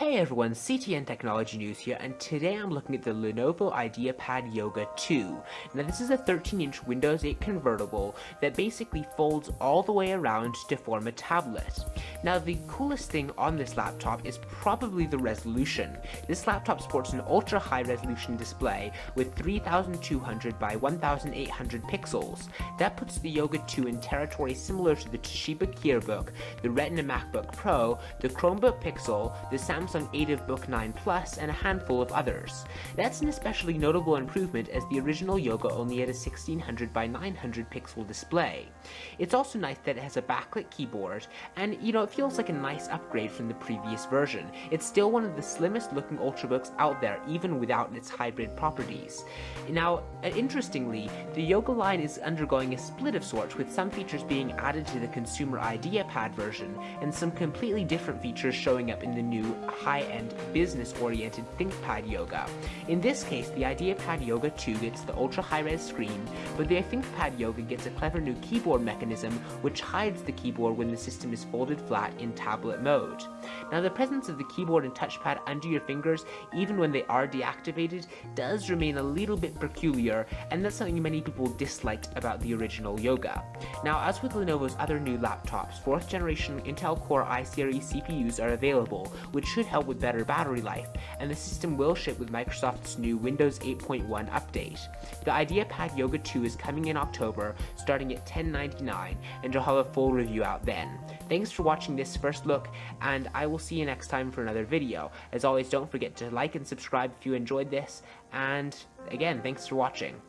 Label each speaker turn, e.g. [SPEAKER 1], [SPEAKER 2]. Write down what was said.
[SPEAKER 1] Hey everyone, CTN Technology News here, and today I'm looking at the Lenovo IdeaPad Yoga 2. Now this is a 13-inch Windows 8 convertible that basically folds all the way around to form a tablet. Now the coolest thing on this laptop is probably the resolution. This laptop sports an ultra high resolution display with 3200 by 1800 pixels. That puts the Yoga 2 in territory similar to the Toshiba Kirabook, the Retina MacBook Pro, the Chromebook Pixel, the Samsung Samsung ATIV Book 9 Plus, and a handful of others. That's an especially notable improvement as the original Yoga only had a 1600 by 900 pixel display. It's also nice that it has a backlit keyboard, and you know, it feels like a nice upgrade from the previous version. It's still one of the slimmest looking Ultrabooks out there, even without its hybrid properties. Now, uh, interestingly, the Yoga line is undergoing a split of sorts, with some features being added to the consumer IdeaPad version, and some completely different features showing up in the new high-end, business-oriented ThinkPad Yoga. In this case, the IdeaPad Yoga 2 gets the ultra high-res screen, but the ThinkPad Yoga gets a clever new keyboard mechanism which hides the keyboard when the system is folded flat in tablet mode. Now the presence of the keyboard and touchpad under your fingers, even when they are deactivated, does remain a little bit peculiar, and that's something many people disliked about the original Yoga. Now as with Lenovo's other new laptops, 4th generation Intel Core i-series CPUs are available, which should help with better battery life, and the system will ship with Microsoft's new Windows 8.1 update. The IdeaPad Yoga 2 is coming in October, starting at 1099, and you'll have a full review out then. Thanks for watching this first look, and I will see you next time for another video. As always, don't forget to like and subscribe if you enjoyed this, and again, thanks for watching.